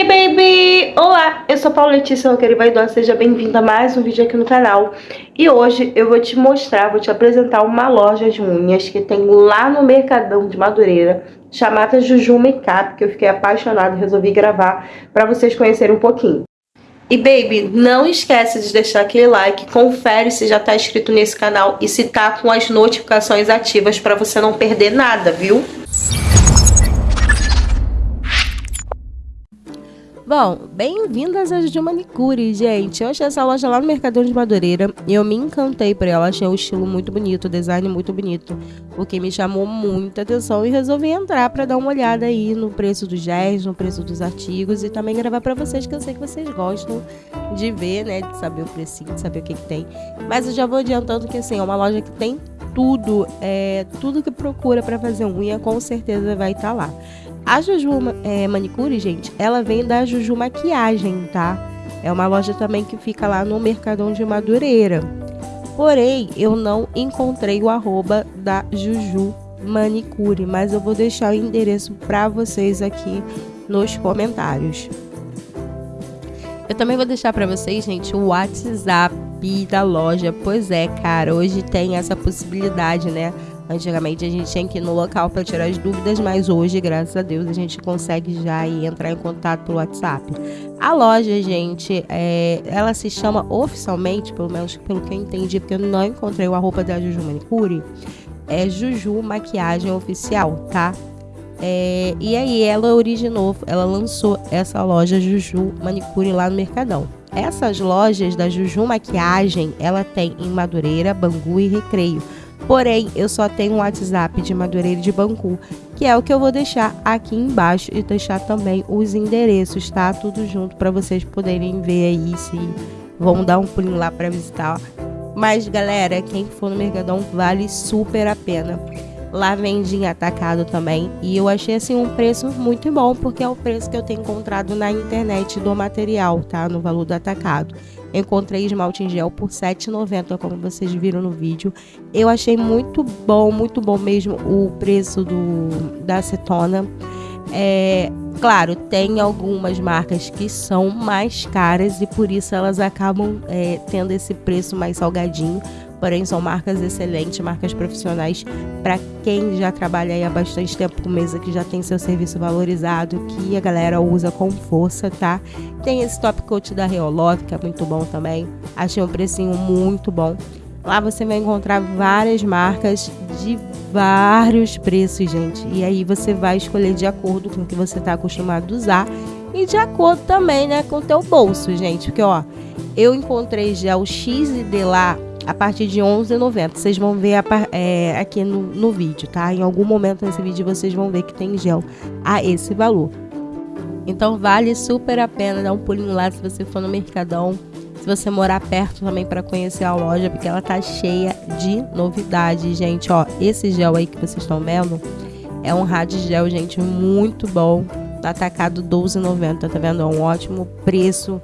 Hey baby! Olá, eu sou a Paula Letícia Roqueira Vaidosa, seja bem-vinda a mais um vídeo aqui no canal. E hoje eu vou te mostrar, vou te apresentar uma loja de unhas que tem lá no Mercadão de Madureira, chamada Juju Makeup, que eu fiquei apaixonada e resolvi gravar para vocês conhecerem um pouquinho. E baby, não esquece de deixar aquele like, confere se já tá inscrito nesse canal e se tá com as notificações ativas para você não perder nada, viu? Bom, bem-vindas a Juju Manicure, gente. Eu achei essa loja lá no Mercadão de Madureira e eu me encantei por ela. Achei o estilo muito bonito, o design muito bonito, o que me chamou muita atenção e resolvi entrar para dar uma olhada aí no preço dos gés, no preço dos artigos e também gravar para vocês, que eu sei que vocês gostam de ver, né, de saber o precinho, de saber o que, que tem. Mas eu já vou adiantando que, assim, é uma loja que tem tudo, é, tudo que procura para fazer unha, com certeza vai estar tá lá. A Juju é, Manicure, gente, ela vem da Juju Maquiagem, tá? É uma loja também que fica lá no Mercadão de Madureira. Porém, eu não encontrei o arroba da Juju Manicure, mas eu vou deixar o endereço para vocês aqui nos comentários. Eu também vou deixar para vocês, gente, o WhatsApp da loja. Pois é, cara, hoje tem essa possibilidade, né? Antigamente a gente tinha que ir no local para tirar as dúvidas, mas hoje, graças a Deus, a gente consegue já entrar em contato pelo WhatsApp. A loja, gente, é, ela se chama oficialmente, pelo menos pelo que eu entendi, porque eu não encontrei a roupa da Juju Manicure, é Juju Maquiagem Oficial, tá? É, e aí ela originou, ela lançou essa loja Juju Manicure lá no Mercadão. Essas lojas da Juju Maquiagem, ela tem em Madureira, Bangu e Recreio. Porém, eu só tenho um WhatsApp de Madureira de Bangu, que é o que eu vou deixar aqui embaixo e deixar também os endereços, tá? Tudo junto para vocês poderem ver aí se vão dar um pulinho lá para visitar. Mas galera, quem for no Mercadão vale super a pena. Lá vende em atacado também. E eu achei assim um preço muito bom, porque é o preço que eu tenho encontrado na internet do material, tá? No valor do atacado encontrei esmalte em gel por R$ 7,90, como vocês viram no vídeo. Eu achei muito bom, muito bom mesmo o preço do, da acetona. É, claro, tem algumas marcas que são mais caras e por isso elas acabam é, tendo esse preço mais salgadinho. Porém, são marcas excelentes, marcas profissionais para quem já trabalha aí há bastante tempo com mesa, que já tem seu serviço valorizado, que a galera usa com força, tá? Tem esse top coat da Reolove, que é muito bom também. Achei um precinho muito bom. Lá você vai encontrar várias marcas de vários preços, gente. E aí você vai escolher de acordo com o que você está acostumado a usar e de acordo também, né, com o teu bolso, gente. Porque, ó, eu encontrei o X e D lá a partir de 11,90. Vocês vão ver é, aqui no, no vídeo, tá? Em algum momento nesse vídeo vocês vão ver que tem gel a esse valor. Então vale super a pena dar um pulinho lá se você for no Mercadão. Se você morar perto também para conhecer a loja, porque ela tá cheia de novidades, gente. Ó, esse gel aí que vocês estão vendo é um rádio gel, gente, muito bom. Tá atacado 12,90, tá vendo? É um ótimo preço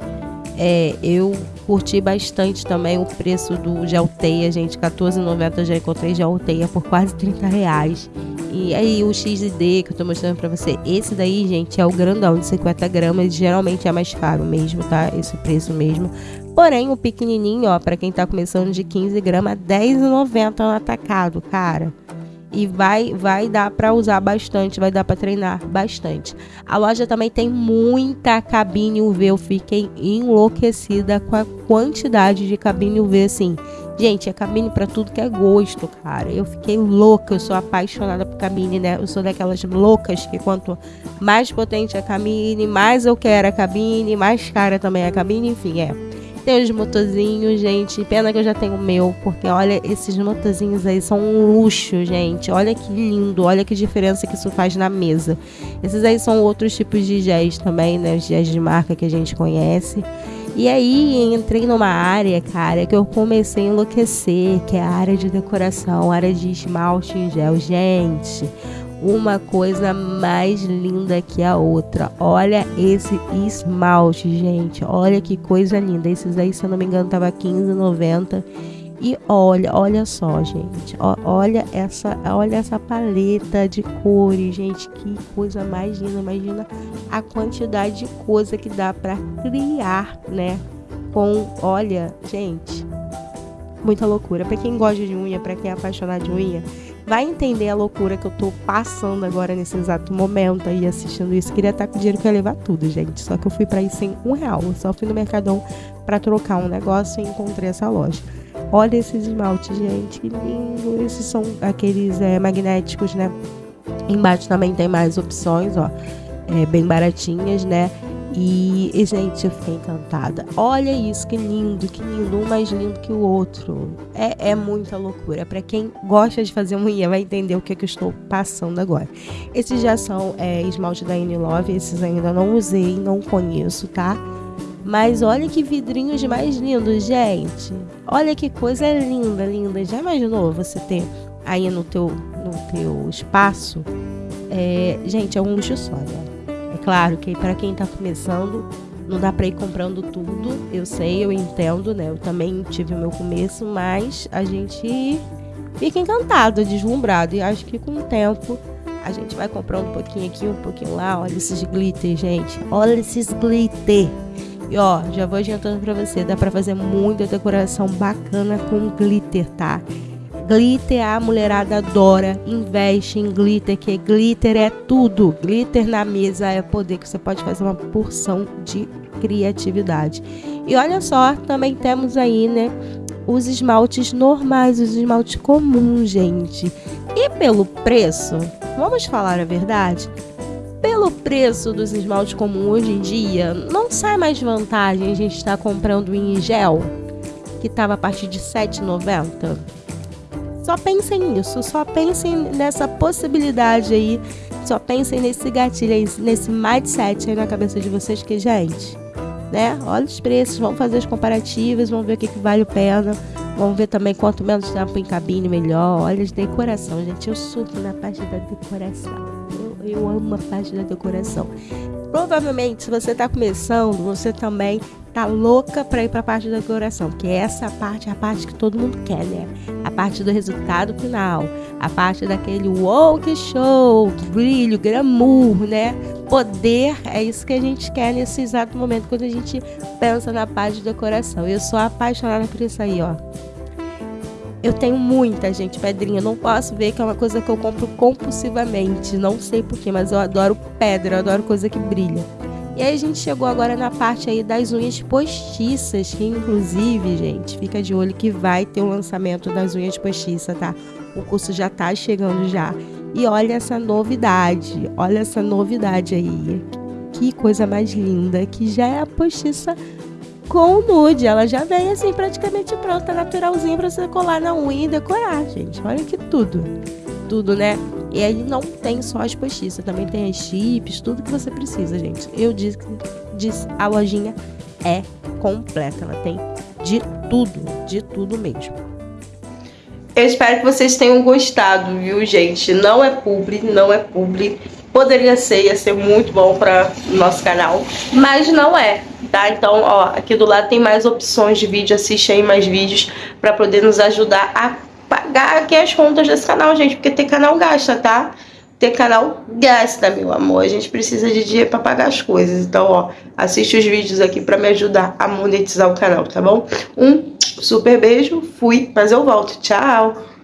é, eu curti bastante também o preço do Gelteia, gente. R$14,90 já encontrei Gelteia por quase 30 reais. E aí o XD que eu tô mostrando pra você, esse daí, gente, é o grandão de 50 gramas. Geralmente é mais caro mesmo, tá? Esse preço mesmo. Porém, o pequenininho, ó, pra quem tá começando de 15 gramas, R$10,90 no atacado, cara e vai vai dar para usar bastante, vai dar para treinar bastante. A loja também tem muita cabine UV, eu fiquei enlouquecida com a quantidade de cabine UV assim. Gente, é cabine para tudo que é gosto, cara. Eu fiquei louca, eu sou apaixonada por cabine, né? Eu sou daquelas loucas que quanto mais potente a cabine, mais eu quero a cabine, mais cara também a cabine, enfim, é. Tem os motorzinhos, gente. Pena que eu já tenho o meu, porque olha, esses motorzinhos aí são um luxo, gente. Olha que lindo, olha que diferença que isso faz na mesa. Esses aí são outros tipos de géis também, né? Os géis de marca que a gente conhece. E aí entrei numa área, cara, que eu comecei a enlouquecer, que é a área de decoração, área de esmalte em gel. Gente, uma coisa mais linda que a outra. Olha esse esmalte, gente. Olha que coisa linda. Esses aí, se eu não me engano, tava 15,90. E olha, olha só, gente. olha essa, olha essa paleta de cores, gente. Que coisa mais linda. Imagina a quantidade de coisa que dá para criar, né? Com, olha, gente, muita loucura. Para quem gosta de unha, para quem é apaixonado de unha, vai entender a loucura que eu tô passando agora nesse exato momento aí assistindo isso. Queria estar com dinheiro que ia levar tudo, gente. Só que eu fui para ir sem um real. Eu só fui no Mercadão para trocar um negócio e encontrei essa loja. Olha esses esmaltes, gente, que lindo. Esses são aqueles é, magnéticos, né? Embaixo também tem mais opções, ó. É, bem baratinhas, né? E, e, gente, eu fiquei encantada. Olha isso, que lindo, que lindo, um mais lindo que o outro. É, é muita loucura. Para quem gosta de fazer unha, vai entender o que, é que eu estou passando agora. Esses já são é, esmalte da Love, esses ainda não usei, não conheço, tá? Mas olha que vidrinhos mais lindos, gente. Olha que coisa linda, linda. Já imaginou você ter aí no teu, no teu espaço? É, gente, é um luxo só, né? Claro que para quem está começando, não dá para ir comprando tudo. Eu sei, eu entendo, né? Eu também tive o meu começo, mas a gente fica encantado, deslumbrado. E acho que com o tempo a gente vai comprando um pouquinho aqui, um pouquinho lá. Olha esses glitter, gente. Olha esses glitter. E ó, já vou adiantando pra você, dá pra fazer muita decoração bacana com glitter, tá? Glitter a mulherada adora, investe em glitter, que glitter é tudo. Glitter na mesa é poder que você pode fazer uma porção de criatividade. E olha só, também temos aí, né, os esmaltes normais, os esmaltes comuns, gente. E pelo preço, vamos falar a verdade? pelo preço dos esmaltes comuns hoje em dia, não sai mais vantagem a gente estar tá comprando em gel, que estava a partir de R$ 7,90? Só pensem nisso, só pensem nessa possibilidade aí, só pensem nesse gatilho aí, nesse mindset aí na cabeça de vocês, que, gente, né? Olha os preços, vamos fazer as comparativas, vamos ver o que, que vale a pena. Vamos ver também quanto menos tempo em cabine, melhor. Olha, de decoração, gente. Eu surto na parte da decoração. Eu amo a parte da decoração. Provavelmente, se você está começando, você também tá louca para ir para a parte da decoração, porque essa parte é a parte que todo mundo quer, né? Parte do resultado final, a parte daquele que show, brilho, glamour, né? Poder, é isso que a gente quer nesse exato momento quando a gente pensa na parte de decoração. Eu sou apaixonada por isso aí, ó. Eu tenho muita, gente, pedrinha. Não posso ver que é uma coisa que eu compro compulsivamente. Não sei porquê, mas eu adoro pedra, eu adoro coisa que brilha. E aí a gente chegou agora na parte aí das unhas postiças, que inclusive, gente, fica de olho que vai ter o lançamento das unhas postiças, tá? O curso já tá chegando já. E olha essa novidade, olha essa novidade aí. Que coisa mais linda, que já é a postiça com nude. Ela já vem assim praticamente pronta, naturalzinha para você colar na unha e decorar, gente. Olha que tudo. Tudo, né? E aí não tem só as postiças, também tem as chips, tudo que você precisa, gente. Eu disse, disse a lojinha é completa, ela tem de tudo, de tudo mesmo. Eu espero que vocês tenham gostado, viu, gente? Não é publi, não é publi. Poderia ser, ia ser muito bom para nosso canal, mas não é tá? Então, ó, aqui do lado tem mais opções de vídeo, assiste aí mais vídeos para poder nos ajudar a pagar aqui as contas desse canal, gente, porque ter canal gasta, tá? Ter canal gasta, meu amor. A gente precisa de dinheiro para pagar as coisas. Então, ó, assiste os vídeos aqui para me ajudar a monetizar o canal, tá bom? Um super beijo, fui, mas eu volto. Tchau!